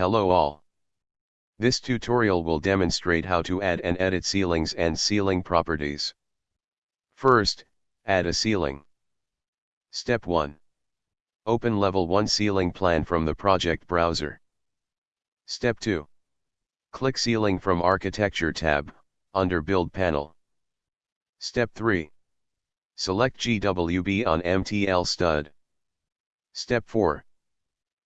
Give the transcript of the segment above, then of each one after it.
Hello all. This tutorial will demonstrate how to add and edit ceilings and ceiling properties. First, add a ceiling. Step 1. Open Level 1 ceiling plan from the project browser. Step 2. Click Ceiling from Architecture tab, under Build panel. Step 3. Select GWB on MTL stud. Step 4.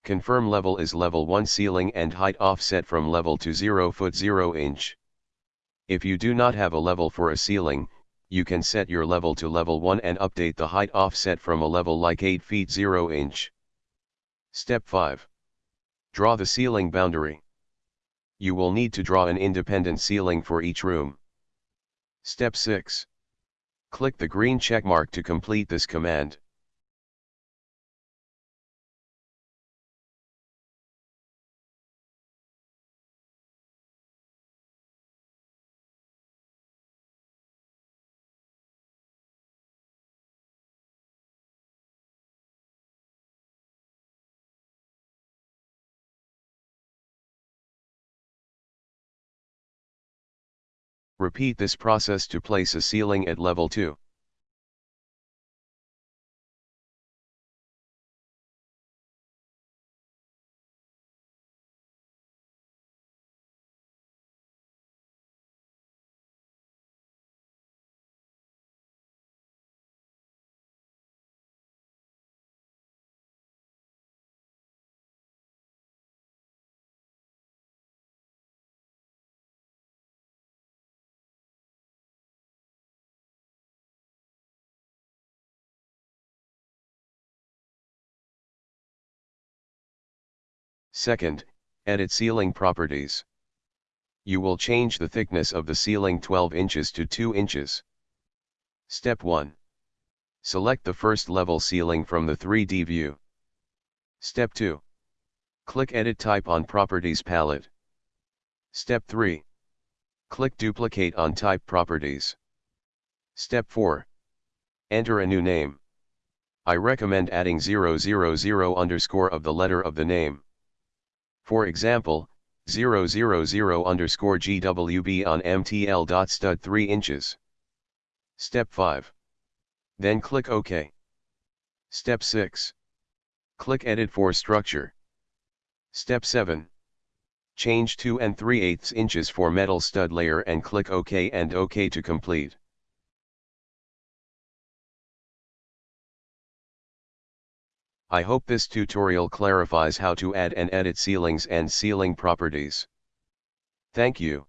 Confirm level is level 1 ceiling and height offset from level to 0 foot 0 inch. If you do not have a level for a ceiling, you can set your level to level 1 and update the height offset from a level like 8 feet 0 inch. Step 5. Draw the ceiling boundary. You will need to draw an independent ceiling for each room. Step 6. Click the green checkmark to complete this command. Repeat this process to place a ceiling at level 2. Second, edit ceiling properties. You will change the thickness of the ceiling 12 inches to 2 inches. Step 1. Select the first level ceiling from the 3D view. Step 2. Click Edit Type on Properties palette. Step 3. Click Duplicate on Type Properties. Step 4. Enter a new name. I recommend adding 000 underscore of the letter of the name. For example, 000 underscore GWB on MTL dot stud 3 inches. Step 5. Then click OK. Step 6. Click Edit for Structure. Step 7. Change 2 and 3 eighths inches for metal stud layer and click OK and OK to complete. I hope this tutorial clarifies how to add and edit ceilings and ceiling properties. Thank you.